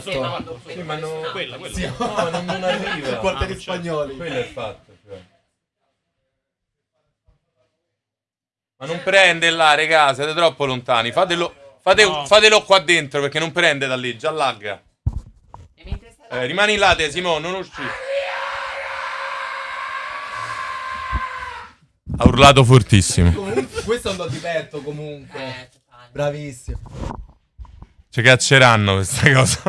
Sì, Sì, ma non... quella, quella. Sì. No, non, non arriva. Portali Ah, certo. spagnoli. Quello è il fatto. cioè. Ma non prende là, regà, siete troppo lontani. Fatelo, fate- No. fatelo qua dentro perché non prende da lì, già lagga. Eh, rimani là, te, Simone, non uscire. Ha urlato fortissimo. Comunque, questo è un do di petto comunque. Bravissimo. Ci cacceranno questa cosa.